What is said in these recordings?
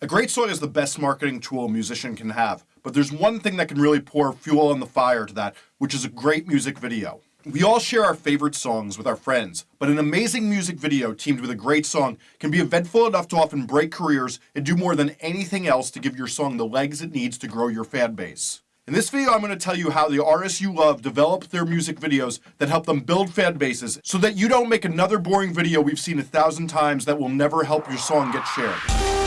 A great song is the best marketing tool a musician can have, but there's one thing that can really pour fuel on the fire to that, which is a great music video. We all share our favorite songs with our friends, but an amazing music video teamed with a great song can be eventful enough to often break careers and do more than anything else to give your song the legs it needs to grow your fan base. In this video, I'm going to tell you how the artists you love develop their music videos that help them build fan bases so that you don't make another boring video we've seen a thousand times that will never help your song get shared.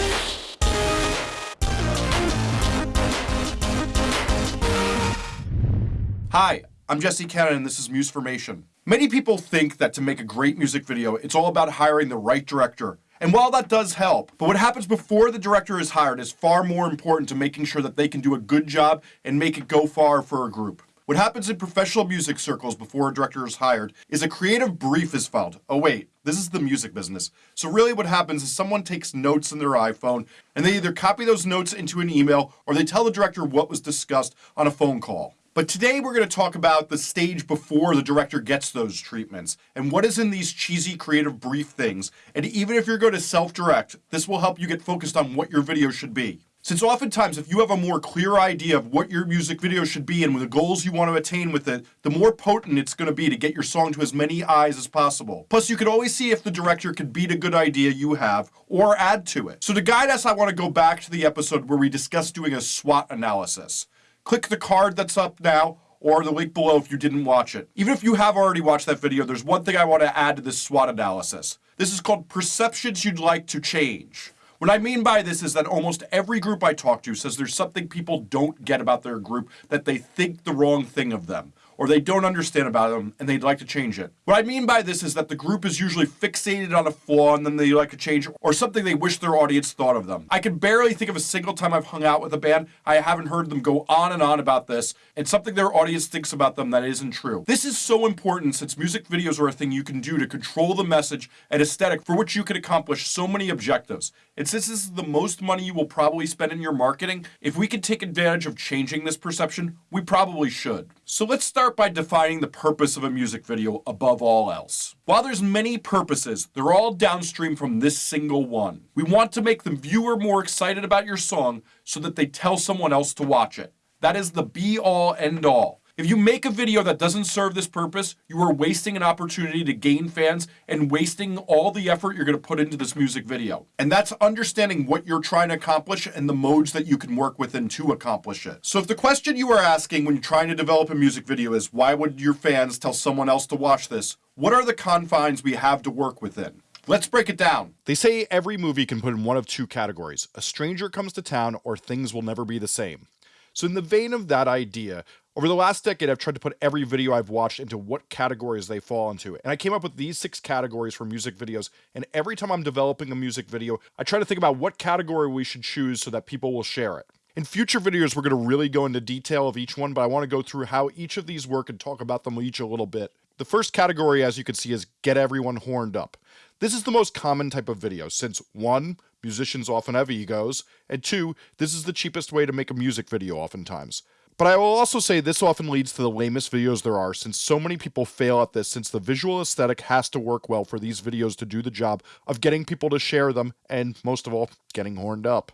Hi, I'm Jesse Cannon and this is Musformation. Many people think that to make a great music video, it's all about hiring the right director and while that does help, but what happens before the director is hired is far more important to making sure that they can do a good job and make it go far for a group. What happens in professional music circles before a director is hired is a creative brief is filed. Oh wait, this is the music business. So really what happens is someone takes notes in their iPhone and they either copy those notes into an email or they tell the director what was discussed on a phone call. But today we're going to talk about the stage before the director gets those treatments and what is in these cheesy creative brief things. And even if you're going to self-direct, this will help you get focused on what your video should be. Since oftentimes if you have a more clear idea of what your music video should be and the goals you want to attain with it, the more potent it's going to be to get your song to as many eyes as possible. Plus you can always see if the director could beat a good idea you have or add to it. So to guide us, I want to go back to the episode where we discussed doing a SWOT analysis click the card that's up now or the link below if you didn't watch it. Even if you have already watched that video, there's one thing I want to add to this SWOT analysis. This is called perceptions you'd like to change. What I mean by this is that almost every group I talk to says there's something people don't get about their group that they think the wrong thing of them or they don't understand about them and they'd like to change it. What I mean by this is that the group is usually fixated on a flaw and then they like to change or something they wish their audience thought of them. I can barely think of a single time I've hung out with a band I haven't heard them go on and on about this and something their audience thinks about them that isn't true. This is so important since music videos are a thing you can do to control the message and aesthetic for which you can accomplish so many objectives. And since this is the most money you will probably spend in your marketing, if we can take advantage of changing this perception, we probably should. So let's start by defining the purpose of a music video above all else. While there's many purposes, they're all downstream from this single one. We want to make the viewer more excited about your song so that they tell someone else to watch it. That is the be all end all. If you make a video that doesn't serve this purpose, you are wasting an opportunity to gain fans and wasting all the effort you're going to put into this music video. And that's understanding what you're trying to accomplish and the modes that you can work within to accomplish it. So if the question you are asking when you're trying to develop a music video is why would your fans tell someone else to watch this, what are the confines we have to work within? Let's break it down. They say every movie can put in one of two categories a stranger comes to town or things will never be the same. So, in the vein of that idea, over the last decade, I've tried to put every video I've watched into what categories they fall into. And I came up with these six categories for music videos. And every time I'm developing a music video, I try to think about what category we should choose so that people will share it. In future videos, we're going to really go into detail of each one, but I want to go through how each of these work and talk about them each a little bit. The first category, as you can see, is get everyone horned up. This is the most common type of video since 1. Musicians often have egos, and 2. This is the cheapest way to make a music video oftentimes. But I will also say this often leads to the lamest videos there are since so many people fail at this since the visual aesthetic has to work well for these videos to do the job of getting people to share them and most of all, getting horned up.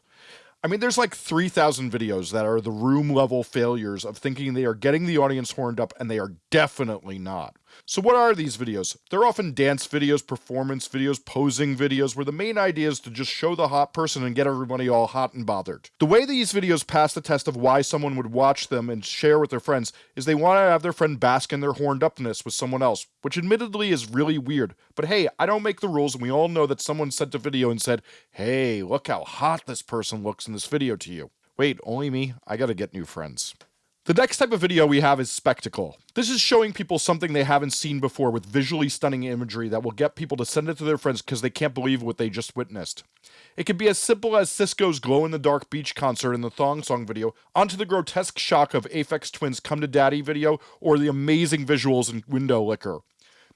I mean, there's like 3,000 videos that are the room level failures of thinking they are getting the audience horned up and they are definitely not. So what are these videos? They're often dance videos, performance videos, posing videos, where the main idea is to just show the hot person and get everybody all hot and bothered. The way these videos pass the test of why someone would watch them and share with their friends is they want to have their friend bask in their horned upness with someone else, which admittedly is really weird. But hey, I don't make the rules and we all know that someone sent a video and said, hey, look how hot this person looks in this video to you. Wait, only me? I gotta get new friends. The next type of video we have is spectacle. This is showing people something they haven't seen before with visually stunning imagery that will get people to send it to their friends because they can't believe what they just witnessed. It can be as simple as Sisqó's glow in the dark beach concert in the Thong Song video, onto the grotesque shock of Aphex Twin's Come to Daddy video, or the amazing visuals in Window Licker.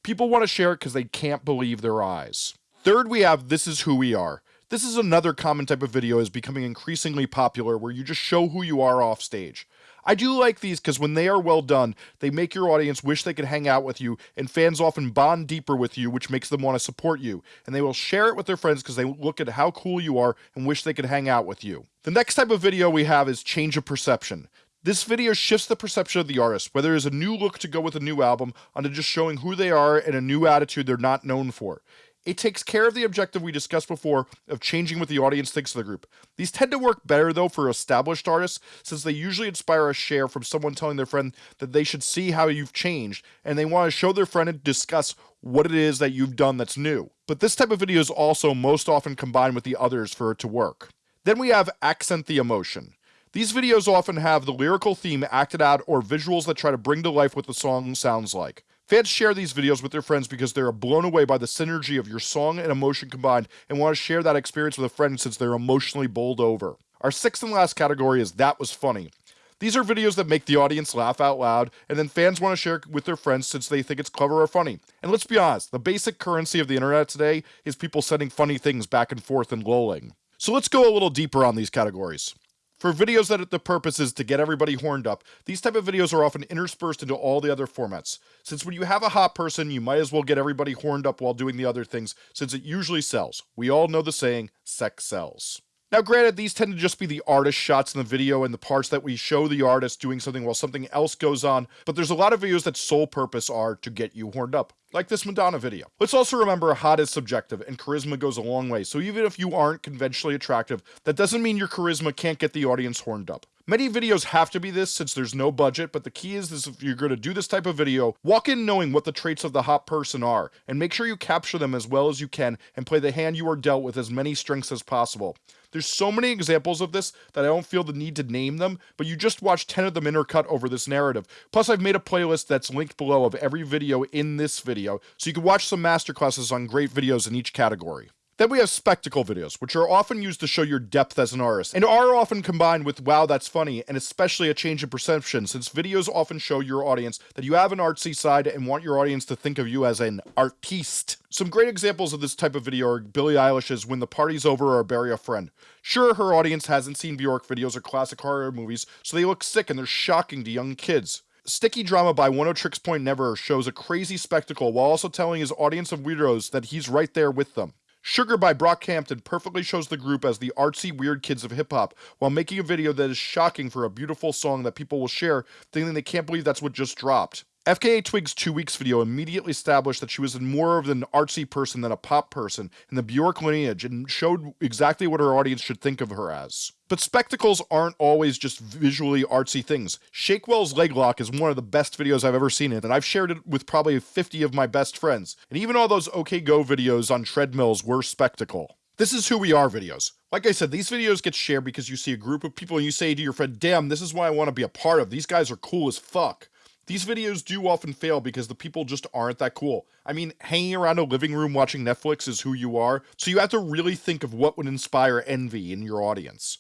People want to share it because they can't believe their eyes. Third, we have This Is Who We Are. This is another common type of video is becoming increasingly popular where you just show who you are off stage. I do like these because when they are well done, they make your audience wish they could hang out with you, and fans often bond deeper with you, which makes them want to support you. And they will share it with their friends because they look at how cool you are and wish they could hang out with you. The next type of video we have is change of perception. This video shifts the perception of the artist, whether it's a new look to go with a new album, onto just showing who they are and a new attitude they're not known for. It takes care of the objective we discussed before of changing what the audience thinks of the group. These tend to work better though for established artists since they usually inspire a share from someone telling their friend that they should see how you've changed and they want to show their friend and discuss what it is that you've done that's new. But this type of video is also most often combined with the others for it to work. Then we have accent the emotion. These videos often have the lyrical theme acted out or visuals that try to bring to life what the song sounds like. Fans share these videos with their friends because they are blown away by the synergy of your song and emotion combined and want to share that experience with a friend since they're emotionally bowled over. Our sixth and last category is That Was Funny. These are videos that make the audience laugh out loud, and then fans want to share with their friends since they think it's clever or funny. And let's be honest, the basic currency of the internet today is people sending funny things back and forth and lolling. So let's go a little deeper on these categories. For videos that the purpose is to get everybody horned up, these type of videos are often interspersed into all the other formats. Since when you have a hot person, you might as well get everybody horned up while doing the other things, since it usually sells. We all know the saying, sex sells. Now granted, these tend to just be the artist shots in the video and the parts that we show the artist doing something while something else goes on, but there's a lot of videos that sole purpose are to get you horned up, like this Madonna video. Let's also remember hot is subjective and charisma goes a long way, so even if you aren't conventionally attractive, that doesn't mean your charisma can't get the audience horned up. Many videos have to be this since there's no budget, but the key is, if you're going to do this type of video, walk in knowing what the traits of the hot person are, and make sure you capture them as well as you can and play the hand you are dealt with as many strengths as possible. There's so many examples of this that I don't feel the need to name them, but you just watch 10 of them intercut over this narrative. Plus, I've made a playlist that's linked below of every video in this video, so you can watch some masterclasses on great videos in each category. Then we have spectacle videos, which are often used to show your depth as an artist, and are often combined with wow that's funny, and especially a change in perception, since videos often show your audience that you have an artsy side and want your audience to think of you as an artiste. Some great examples of this type of video are Billie Eilish's When the Party's Over or Bury a Friend. Sure, her audience hasn't seen Bjork videos or classic horror movies, so they look sick and they're shocking to young kids. Sticky Drama by Oneohtrix Point Never shows a crazy spectacle while also telling his audience of weirdos that he's right there with them. Sugar by Brockhampton perfectly shows the group as the artsy weird kids of hip hop while making a video that is shocking for a beautiful song that people will share thinking they can't believe that's what just dropped. FKA Twigs' two weeks video immediately established that she was more of an artsy person than a pop person in the Bjork lineage and showed exactly what her audience should think of her as. But spectacles aren't always just visually artsy things. Shakewell's leg lock is one of the best videos I've ever seen it, and I've shared it with probably 50 of my best friends. And even all those OK Go videos on treadmills were spectacle. This is who we are videos. Like I said, these videos get shared because you see a group of people and you say to your friend, damn, this is what I want to be a part of. These guys are cool as fuck. These videos do often fail because the people just aren't that cool. I mean, hanging around a living room watching Netflix is who you are, so you have to really think of what would inspire envy in your audience.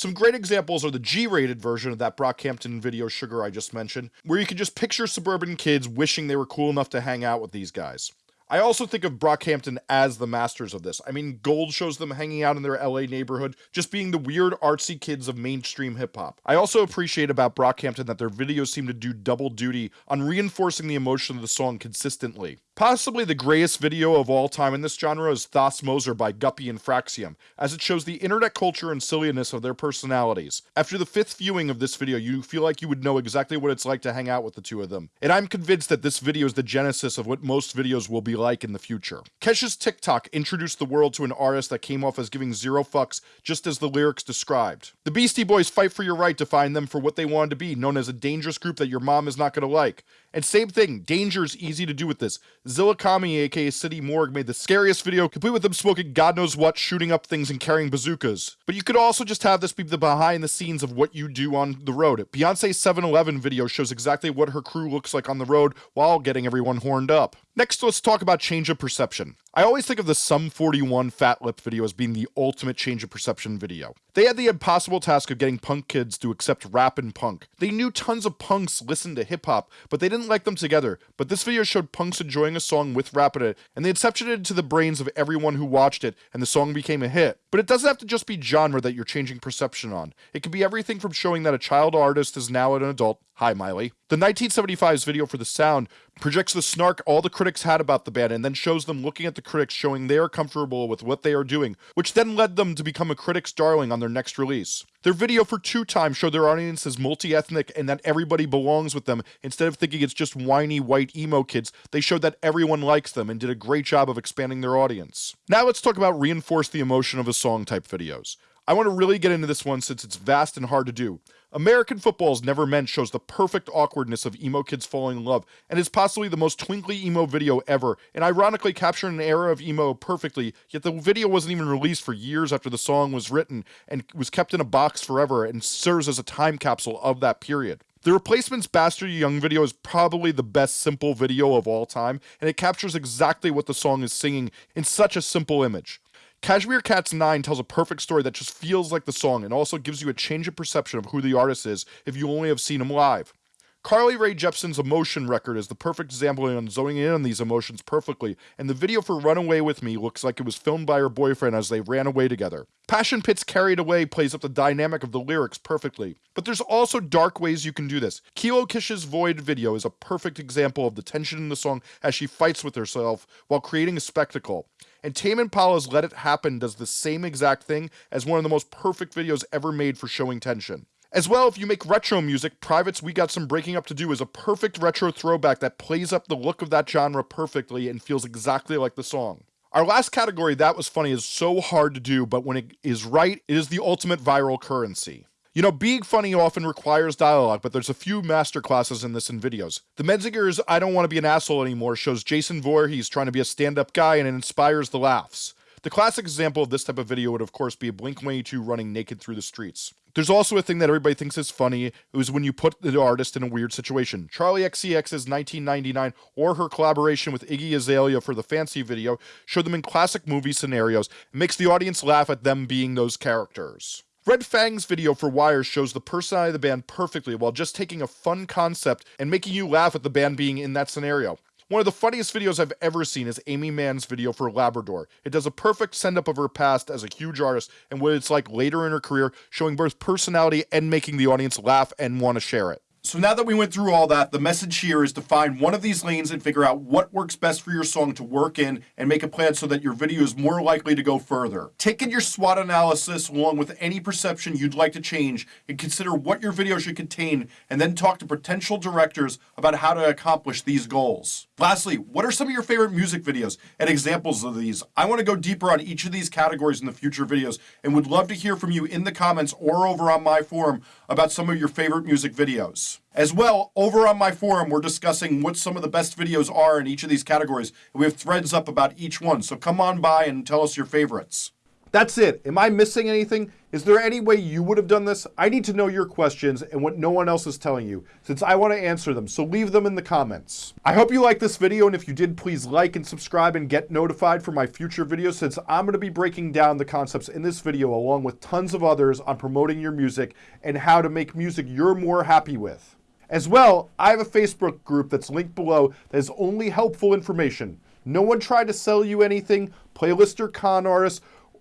Some great examples are the G-rated version of that Brockhampton video Sugar I just mentioned, where you can just picture suburban kids wishing they were cool enough to hang out with these guys. I also think of Brockhampton as the masters of this. I mean, Gold shows them hanging out in their LA neighborhood, just being the weird artsy kids of mainstream hip hop. I also appreciate about Brockhampton that their videos seem to do double duty on reinforcing the emotion of the song consistently. Possibly the greatest video of all time in this genre is Thos Moser by Gupi and Fraxiom, as it shows the internet culture and silliness of their personalities. After the fifth viewing of this video, you feel like you would know exactly what it's like to hang out with the two of them. And I'm convinced that this video is the genesis of what most videos will be like in the future. Kesha's TikTok introduced the world to an artist that came off as giving zero fucks, just as the lyrics described. The Beastie Boys fight for your right to find them for what they wanted to be, known as a dangerous group that your mom is not going to like. And same thing, danger is easy to do with this. ZillaKami, aka City Morgue, made the scariest video, complete with them smoking god knows what, shooting up things, and carrying bazookas. But you could also just have this be the behind the scenes of what you do on the road. Beyonce's 7 Eleven video shows exactly what her crew looks like on the road while getting everyone horned up. Next, let's talk about change of perception. I always think of the Sum 41 Fat Lip video as being the ultimate change of perception video. They had the impossible task of getting punk kids to accept rap and punk. They knew tons of punks listened to hip hop, but they didn't like them together, but this video showed punks enjoying a song with rap in it, and they incepted it into the brains of everyone who watched it, and the song became a hit. But it doesn't have to just be genre that you're changing perception on. It could be everything from showing that a child artist is now an adult. Hi, Miley. The 1975's video for The Sound projects the snark all the critics had about the band and then shows them looking at the critics showing they are comfortable with what they are doing, which then led them to become a critic's darling on their next release. Their video for Two Time showed their audience as multi-ethnic and that everybody belongs with them. Instead of thinking it's just whiny white emo kids, they showed that everyone likes them and did a great job of expanding their audience. Now let's talk about reinforce the emotion of a song type videos. I want to really get into this one since it's vast and hard to do. American Football's Never Meant shows the perfect awkwardness of emo kids falling in love, and is possibly the most twinkly emo video ever, and ironically captured an era of emo perfectly, yet the video wasn't even released for years after the song was written, and was kept in a box forever, and serves as a time capsule of that period. The Replacement's Bastard Young video is probably the best simple video of all time, and it captures exactly what the song is singing in such a simple image. Cashmere Cats 9 tells a perfect story that just feels like the song and also gives you a change of perception of who the artist is if you only have seen him live. Carly Rae Jepsen's Emotion record is the perfect example on zoning in on these emotions perfectly, and the video for Run Away With Me looks like it was filmed by her boyfriend as they ran away together. Passion Pit's Carried Away plays up the dynamic of the lyrics perfectly, but there's also dark ways you can do this. Kilo Kish's Void video is a perfect example of the tension in the song as she fights with herself while creating a spectacle. And Tame Impala's Let It Happen does the same exact thing as one of the most perfect videos ever made for showing tension. As well, if you make retro music, Private's We Got Some Breaking Up to Do is a perfect retro throwback that plays up the look of that genre perfectly and feels exactly like the song. Our last category, That Was Funny, is so hard to do, but when it is right, it is the ultimate viral currency. You know, being funny often requires dialogue, but there's a few masterclasses in this in videos. The Menzingers' I Don't Want to Be an Asshole Anymore shows Jason Voorhees trying to be a stand-up guy and it inspires the laughs. The classic example of this type of video would of course be a Blink-182 running naked through the streets. There's also a thing that everybody thinks is funny, is when you put the artist in a weird situation. Charli XCX's 1999 or her collaboration with Iggy Azalea for the Fancy video show them in classic movie scenarios and makes the audience laugh at them being those characters. Red Fang's video for Wires shows the personality of the band perfectly while just taking a fun concept and making you laugh at the band being in that scenario. One of the funniest videos I've ever seen is Aimee Mann's video for Labrador. It does a perfect send up of her past as a huge artist and what it's like later in her career, showing both personality and making the audience laugh and want to share it. So now that we went through all that, the message here is to find one of these lanes and figure out what works best for your song to work in and make a plan so that your video is more likely to go further. Take in your SWOT analysis along with any perception you'd like to change and consider what your video should contain and then talk to potential directors about how to accomplish these goals. Lastly, what are some of your favorite music videos and examples of these? I want to go deeper on each of these categories in the future videos and would love to hear from you in the comments or over on my forum about some of your favorite music videos. As well, over on my forum, we're discussing what some of the best videos are in each of these categories. We have threads up about each one, so come on by and tell us your favorites. That's it. Am I missing anything? Is there any way you would have done this? I need to know your questions and what no one else is telling you, since I want to answer them, so leave them in the comments. I hope you liked this video, and if you did, please like and subscribe and get notified for my future videos, since I'm going to be breaking down the concepts in this video along with tons of others on promoting your music and how to make music you're more happy with. As well, I have a Facebook group that's linked below that is only helpful information. No one tried to sell you anything, playlist or con artists,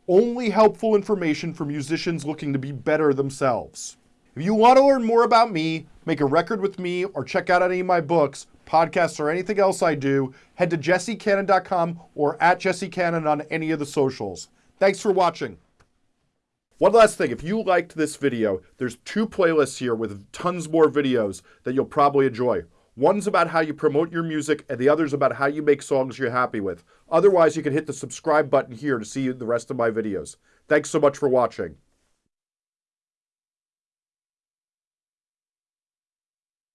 only helpful information for musicians looking to be better themselves. If you want to learn more about me, make a record with me, or check out any of my books, podcasts, or anything else I do, head to jessecannon.com or at jessecannon on any of the socials. Thanks for watching. One last thing, if you liked this video, there's two playlists here with tons more videos that you'll probably enjoy. One's about how you promote your music, and the other's about how you make songs you're happy with. Otherwise, you can hit the subscribe button here to see the rest of my videos. Thanks so much for watching.